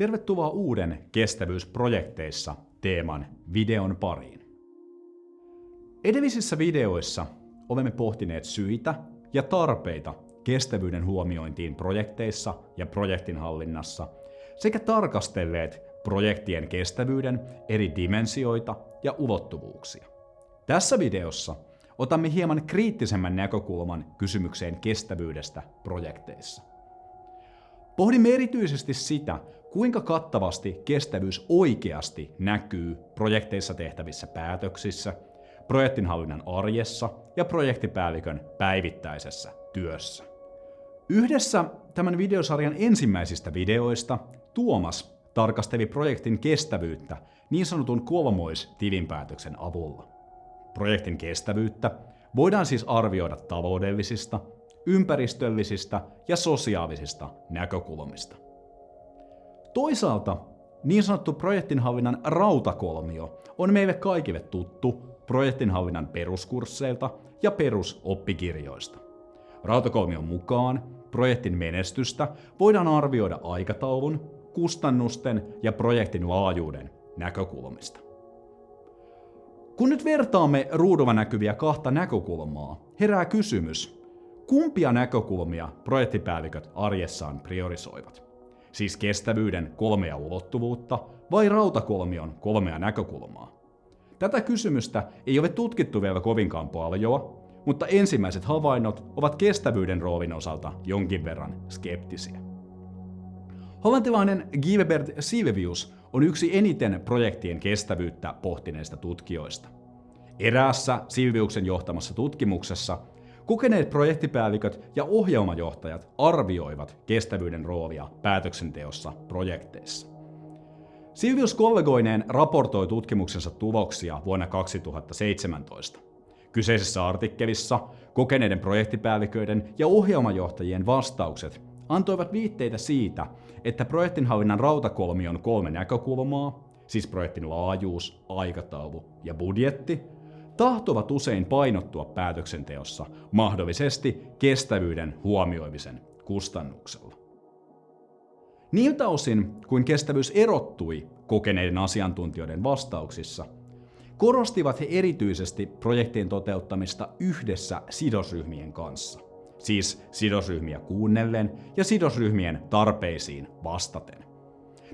Tervetuloa uuden kestävyysprojekteissa teeman videon pariin. Edellisissä videoissa olemme pohtineet syitä ja tarpeita kestävyyden huomiointiin projekteissa ja projektinhallinnassa sekä tarkastelleet projektien kestävyyden eri dimensioita ja ulottuvuuksia. Tässä videossa otamme hieman kriittisemmän näkökulman kysymykseen kestävyydestä projekteissa. Pohdimme erityisesti sitä, kuinka kattavasti kestävyys oikeasti näkyy projekteissa tehtävissä päätöksissä, projektinhallinnan arjessa ja projektipäällikön päivittäisessä työssä. Yhdessä tämän videosarjan ensimmäisistä videoista Tuomas tarkasteli projektin kestävyyttä niin sanotun kolmoistilinpäätöksen avulla. Projektin kestävyyttä voidaan siis arvioida taloudellisista, ympäristöllisistä ja sosiaalisista näkökulmista. Toisaalta niin sanottu projektinhallinnan rautakolmio on meille kaikille tuttu projektinhallinnan peruskursseilta ja perusoppikirjoista. Rautakolmion mukaan projektin menestystä voidaan arvioida aikataulun, kustannusten ja projektin laajuuden näkökulmista. Kun nyt vertaamme ruudulla näkyviä kahta näkökulmaa, herää kysymys, kumpia näkökulmia projektipäälliköt arjessaan priorisoivat? Siis kestävyyden kolmea ulottuvuutta vai rautakolmion kolmea näkökulmaa? Tätä kysymystä ei ole tutkittu vielä kovinkaan paljon, mutta ensimmäiset havainnot ovat kestävyyden roolin osalta jonkin verran skeptisiä. Hollantilainen Gilbert Silvius on yksi eniten projektien kestävyyttä pohtineista tutkijoista. Eräässä Silviuksen johtamassa tutkimuksessa kokeneet projektipäälliköt ja ohjelmajohtajat arvioivat kestävyyden roolia päätöksenteossa projekteissa. Silvius kollegoineen raportoi tutkimuksensa tuloksia vuonna 2017. Kyseisessä artikkelissa kokeneiden projektipäälliköiden ja ohjelmajohtajien vastaukset antoivat viitteitä siitä, että projektinhallinnan rautakolmion kolme näkökulmaa, siis projektin laajuus, aikataulu ja budjetti, tahtovat usein painottua päätöksenteossa mahdollisesti kestävyyden huomioimisen kustannuksella. Niiltä osin, kuin kestävyys erottui kokeneiden asiantuntijoiden vastauksissa, korostivat he erityisesti projektien toteuttamista yhdessä sidosryhmien kanssa, siis sidosryhmiä kuunnellen ja sidosryhmien tarpeisiin vastaten.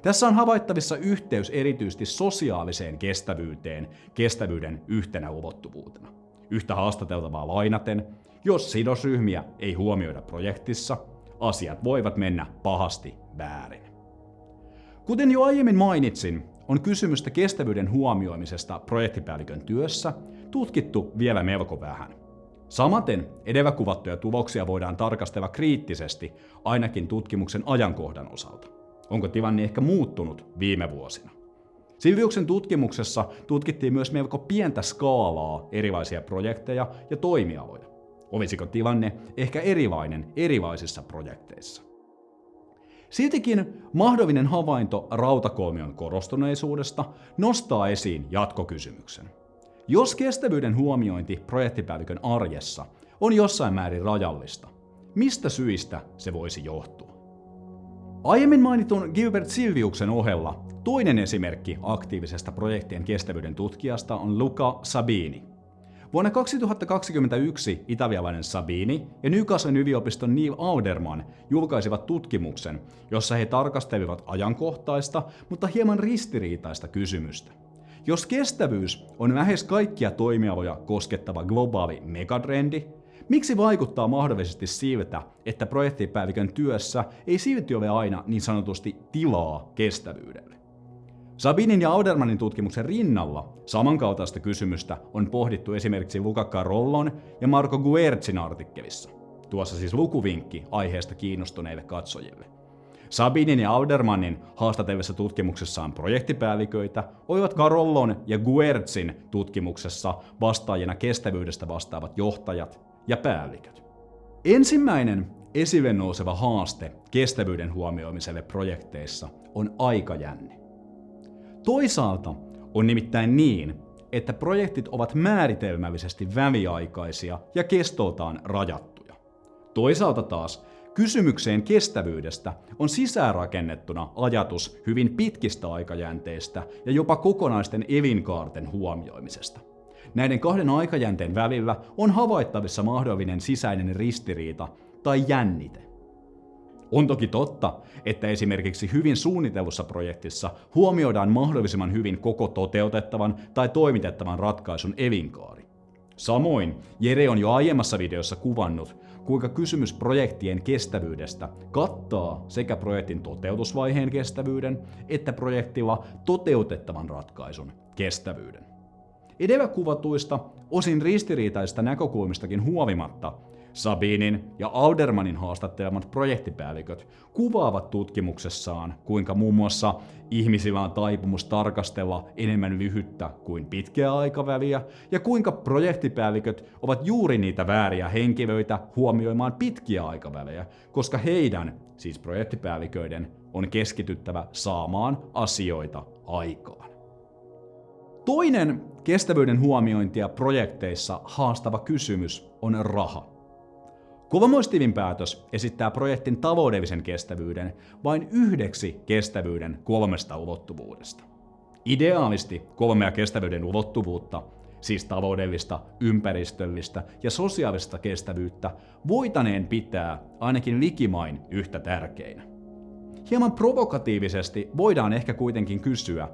Tässä on havaittavissa yhteys erityisesti sosiaaliseen kestävyyteen kestävyyden yhtenä ulottuvuutena. Yhtä haastateltavaa lainaten, jos sidosryhmiä ei huomioida projektissa, asiat voivat mennä pahasti väärin. Kuten jo aiemmin mainitsin, on kysymystä kestävyyden huomioimisesta projektipäällikön työssä tutkittu vielä melko vähän. Samaten edellä kuvattuja tuloksia voidaan tarkastella kriittisesti ainakin tutkimuksen ajankohdan osalta. Onko tilanne ehkä muuttunut viime vuosina? Silviuksen tutkimuksessa tutkittiin myös melko pientä skaalaa erilaisia projekteja ja toimialoja. Olisiko tilanne ehkä erilainen erilaisissa projekteissa? Siltikin mahdollinen havainto rautakolmion korostuneisuudesta nostaa esiin jatkokysymyksen. Jos kestävyyden huomiointi projektipäällikön arjessa on jossain määrin rajallista, mistä syistä se voisi johtua? Aiemmin mainitun Gilbert Silviuksen ohella toinen esimerkki aktiivisesta projektien kestävyyden tutkijasta on Luca Sabini. Vuonna 2021 italialainen Sabini ja Newcastlen yliopiston Neil Auderman julkaisivat tutkimuksen, jossa he tarkastelivat ajankohtaista, mutta hieman ristiriitaista kysymystä. Jos kestävyys on lähes kaikkia toimialoja koskettava globaali megatrendi, Miksi vaikuttaa mahdollisesti siltä, että projektipäällikön työssä ei silti ole aina niin sanotusti tilaa kestävyydelle? Sabinin ja Audermanin tutkimuksen rinnalla samankaltaista kysymystä on pohdittu esimerkiksi Luca Carollon ja Marco Guertzin artikkelissa. Tuossa siis lukuvinkki aiheesta kiinnostuneille katsojille. Sabinin ja Aldermanin haastatellessa tutkimuksessaan projektipäälliköitä olivat Carollon ja Guertzin tutkimuksessa vastaajina kestävyydestä vastaavat johtajat ja päälliköt. Ensimmäinen esille nouseva haaste kestävyyden huomioimiselle projekteissa on aikajänne. Toisaalta on nimittäin niin, että projektit ovat määritelmällisesti väliaikaisia ja kestoltaan rajattuja. Toisaalta taas Kysymykseen kestävyydestä on sisäänrakennettuna ajatus hyvin pitkistä aikajänteistä ja jopa kokonaisten elinkaarten huomioimisesta. Näiden kahden aikajänteen välillä on havaittavissa mahdollinen sisäinen ristiriita tai jännite. On toki totta, että esimerkiksi hyvin suunnitellussa projektissa huomioidaan mahdollisimman hyvin koko toteutettavan tai toimitettavan ratkaisun elinkaari. Samoin Jere on jo aiemmassa videossa kuvannut, kuinka kysymys projektien kestävyydestä kattaa sekä projektin toteutusvaiheen kestävyyden että projektilla toteutettavan ratkaisun kestävyyden. Edellä kuvatuista, osin ristiriitaisista näkökulmistakin huolimatta, Sabinin ja Aldermanin haastattelemat projektipäälliköt kuvaavat tutkimuksessaan, kuinka muun muassa ihmisillä on taipumus tarkastella enemmän lyhyttä kuin pitkää aikaväliä, ja kuinka projektipäälliköt ovat juuri niitä vääriä henkilöitä huomioimaan pitkiä aikavälejä, koska heidän, siis projektipäälliköiden, on keskityttävä saamaan asioita aikaan. Toinen kestävyyden huomiointia projekteissa haastava kysymys on raha. Kuvamoistivin päätös esittää projektin taloudellisen kestävyyden vain yhdeksi kestävyyden kolmesta ulottuvuudesta. Ideaalisti kolmea kestävyyden ulottuvuutta, siis taloudellista, ympäristöllistä ja sosiaalista kestävyyttä, voitaneen pitää ainakin likimain yhtä tärkeinä. Hieman provokatiivisesti voidaan ehkä kuitenkin kysyä,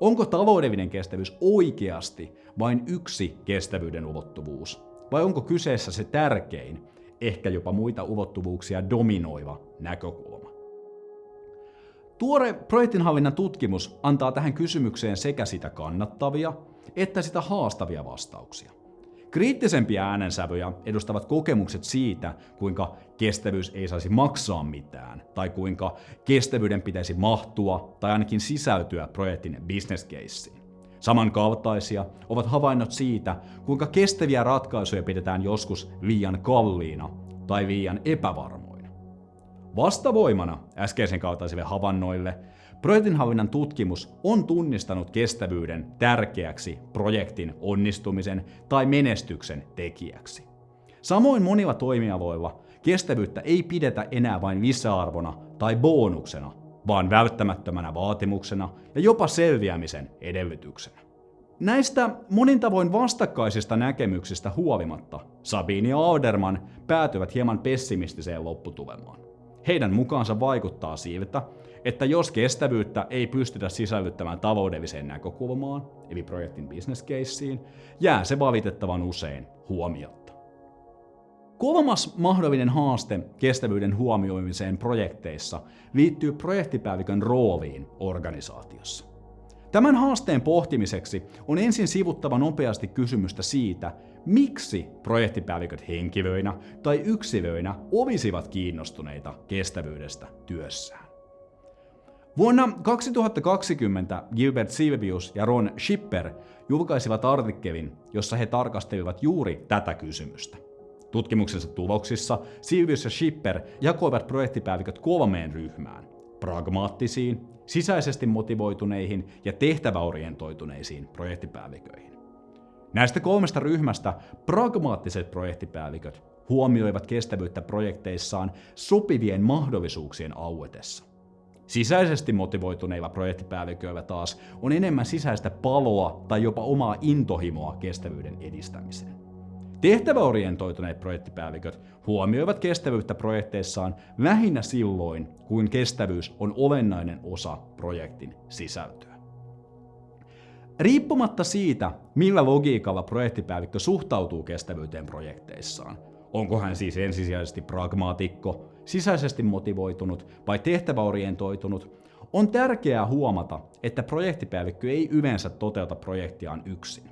onko taloudellinen kestävyys oikeasti vain yksi kestävyyden ulottuvuus, vai onko kyseessä se tärkein ehkä jopa muita ulottuvuuksia dominoiva näkökulma. Tuore projektinhallinnan tutkimus antaa tähän kysymykseen sekä sitä kannattavia että sitä haastavia vastauksia. Kriittisempiä äänensävyjä edustavat kokemukset siitä, kuinka kestävyys ei saisi maksaa mitään, tai kuinka kestävyyden pitäisi mahtua tai ainakin sisältyä projektin caseen. Samankaltaisia ovat havainnot siitä, kuinka kestäviä ratkaisuja pidetään joskus liian kalliina tai liian epävarmoina. Vastavoimana äskeisen kaltaisille havainnoille projektinhallinnan tutkimus on tunnistanut kestävyyden tärkeäksi projektin onnistumisen tai menestyksen tekijäksi. Samoin monilla toimialoilla kestävyyttä ei pidetä enää vain lisäarvona tai bonuksena, vaan välttämättömänä vaatimuksena ja jopa selviämisen edellytyksenä. Näistä monin tavoin vastakkaisista näkemyksistä huolimatta Sabine ja Alderman päätyvät hieman pessimistiseen lopputulemaan. Heidän mukaansa vaikuttaa siltä, että jos kestävyyttä ei pystytä sisällyttämään taloudelliseen näkökulmaan, eli projektin business caseen, jää se valitettavan usein huomiotta. Kolmas mahdollinen haaste kestävyyden huomioimiseen projekteissa liittyy projektipäällikön rooliin organisaatiossa. Tämän haasteen pohtimiseksi on ensin sivuttava nopeasti kysymystä siitä, miksi projektipäälliköt henkilöinä tai yksilöinä olisivat kiinnostuneita kestävyydestä työssään. Vuonna 2020 Gilbert Silvius ja Ron Schipper julkaisivat artikkelin, jossa he tarkastelivat juuri tätä kysymystä. Tutkimuksensa tuloksissa Silvius ja Schipper jakoivat projektipäälliköt kolmeen ryhmään. Pragmaattisiin, sisäisesti motivoituneihin ja tehtäväorientoituneisiin projektipäälliköihin. Näistä kolmesta ryhmästä pragmaattiset projektipäälliköt huomioivat kestävyyttä projekteissaan sopivien mahdollisuuksien auetessa. Sisäisesti motivoituneilla projektipäälliköillä taas on enemmän sisäistä paloa tai jopa omaa intohimoa kestävyyden edistämiseen. Tehtäväorientoituneet projektipäälliköt huomioivat kestävyyttä projekteissaan lähinnä silloin, kun kestävyys on olennainen osa projektin sisältöä. Riippumatta siitä, millä logiikalla projektipäällikkö suhtautuu kestävyyteen projekteissaan, onko hän siis ensisijaisesti pragmaatikko, sisäisesti motivoitunut vai tehtäväorientoitunut, on tärkeää huomata, että projektipäällikkö ei yleensä toteuta projektiaan yksin.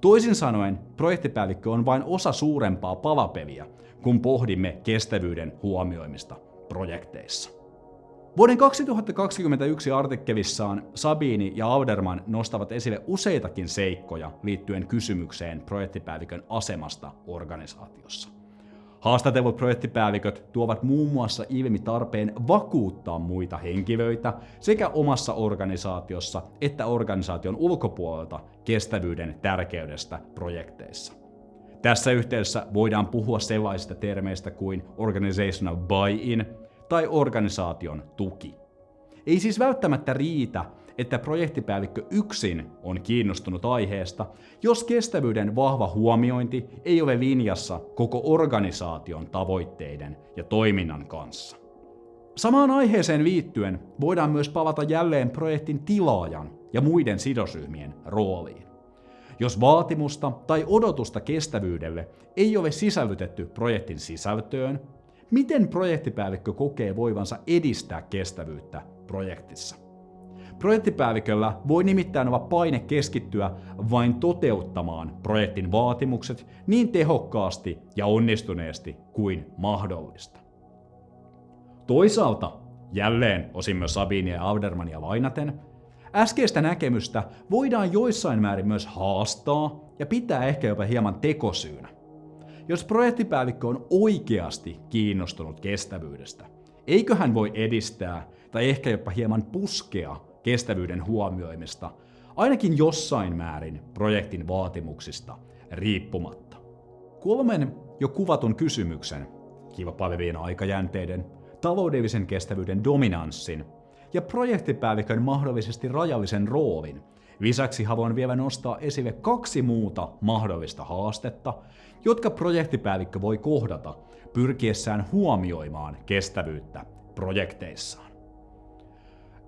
Toisin sanoen, projektipäällikkö on vain osa suurempaa palapeliä, kun pohdimme kestävyyden huomioimista projekteissa. Vuoden 2021 artikkelissaan Sabini ja Auderman nostavat esille useitakin seikkoja liittyen kysymykseen projektipäällikön asemasta organisaatiossa. Haastatellut projektipäälliköt tuovat muun muassa ilmi tarpeen vakuuttaa muita henkilöitä sekä omassa organisaatiossa että organisaation ulkopuolelta kestävyyden tärkeydestä projekteissa. Tässä yhteydessä voidaan puhua sellaisista termeistä kuin organizational buy-in tai organisaation tuki. Ei siis välttämättä riitä, että projektipäällikkö yksin on kiinnostunut aiheesta, jos kestävyyden vahva huomiointi ei ole linjassa koko organisaation tavoitteiden ja toiminnan kanssa. Samaan aiheeseen liittyen voidaan myös palata jälleen projektin tilaajan ja muiden sidosryhmien rooliin. Jos vaatimusta tai odotusta kestävyydelle ei ole sisällytetty projektin sisältöön, miten projektipäällikkö kokee voivansa edistää kestävyyttä projektissa? Projektipäälliköllä voi nimittäin olla paine keskittyä vain toteuttamaan projektin vaatimukset niin tehokkaasti ja onnistuneesti kuin mahdollista. Toisaalta, jälleen osin myös Sabinia ja Audermania lainaten, äskeistä näkemystä voidaan joissain määrin myös haastaa ja pitää ehkä jopa hieman tekosyynä. Jos projektipäällikkö on oikeasti kiinnostunut kestävyydestä, eikö hän voi edistää tai ehkä jopa hieman puskea kestävyyden huomioimista, ainakin jossain määrin projektin vaatimuksista riippumatta. Kolmen jo kuvatun kysymyksen, kilpailevien aikajänteiden, taloudellisen kestävyyden dominanssin ja projektipäällikön mahdollisesti rajallisen roolin. Lisäksi haluan vielä nostaa esille kaksi muuta mahdollista haastetta, jotka projektipäällikkö voi kohdata pyrkiessään huomioimaan kestävyyttä projekteissaan.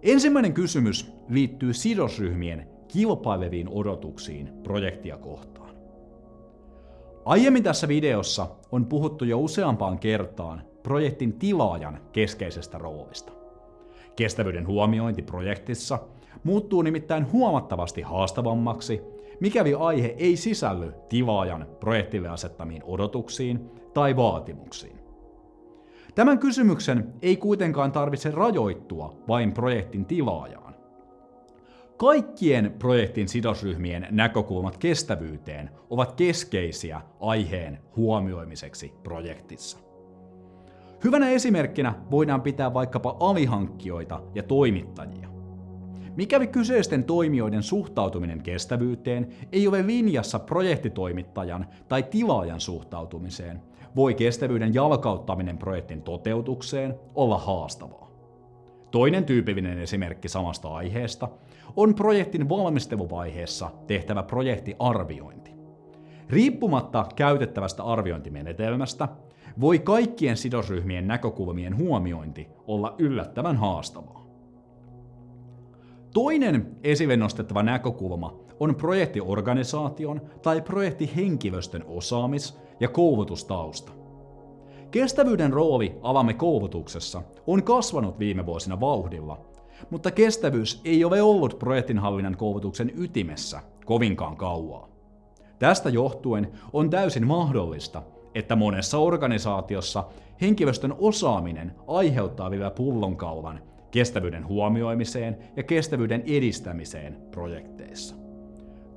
Ensimmäinen kysymys liittyy sidosryhmien kilpaileviin odotuksiin projektia kohtaan. Aiemmin tässä videossa on puhuttu jo useampaan kertaan projektin tilaajan keskeisestä roolista. Kestävyyden huomiointi projektissa muuttuu nimittäin huomattavasti haastavammaksi, mikäli aihe ei sisälly tilaajan projektille asettamiin odotuksiin tai vaatimuksiin. Tämän kysymyksen ei kuitenkaan tarvitse rajoittua vain projektin tilaajaan. Kaikkien projektin sidosryhmien näkökulmat kestävyyteen ovat keskeisiä aiheen huomioimiseksi projektissa. Hyvänä esimerkkinä voidaan pitää vaikkapa alihankkijoita ja toimittajia. Mikäli kyseisten toimijoiden suhtautuminen kestävyyteen ei ole linjassa projektitoimittajan tai tilaajan suhtautumiseen, voi kestävyyden jalkauttaminen projektin toteutukseen olla haastavaa. Toinen tyypillinen esimerkki samasta aiheesta on projektin valmisteluvaiheessa tehtävä projektiarviointi. Riippumatta käytettävästä arviointimenetelmästä, voi kaikkien sidosryhmien näkökulmien huomiointi olla yllättävän haastavaa. Toinen esille nostettava näkökulma on projektiorganisaation tai projektihenkilöstön osaamis- ja koulutustausta. Kestävyyden rooli alamme koulutuksessa on kasvanut viime vuosina vauhdilla, mutta kestävyys ei ole ollut projektinhallinnan koulutuksen ytimessä kovinkaan kauaa. Tästä johtuen on täysin mahdollista, että monessa organisaatiossa henkilöstön osaaminen aiheuttaa vielä pullonkaulan kestävyyden huomioimiseen ja kestävyyden edistämiseen projekteissa.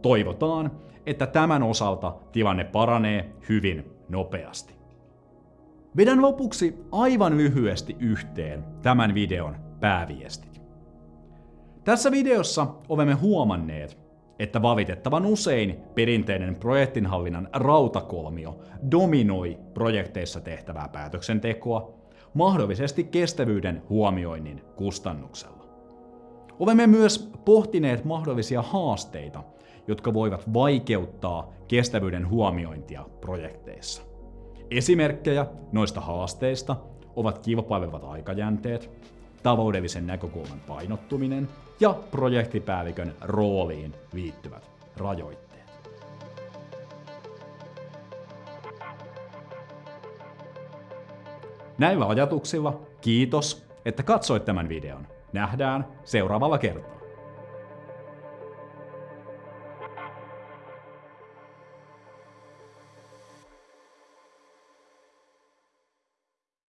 Toivotaan, että tämän osalta tilanne paranee hyvin nopeasti. Vedän lopuksi aivan lyhyesti yhteen tämän videon pääviestit. Tässä videossa olemme huomanneet, että valitettavan usein perinteinen projektinhallinnan rautakolmio dominoi projekteissa tehtävää päätöksentekoa, mahdollisesti kestävyyden huomioinnin kustannuksella. Olemme myös pohtineet mahdollisia haasteita, jotka voivat vaikeuttaa kestävyyden huomiointia projekteissa. Esimerkkejä noista haasteista ovat kilpailevat aikajänteet, taloudellisen näkökulman painottuminen ja projektipäällikön rooliin liittyvät rajoitteet. Näillä ajatuksilla kiitos, että katsoit tämän videon. Nähdään seuraavalla kertaa.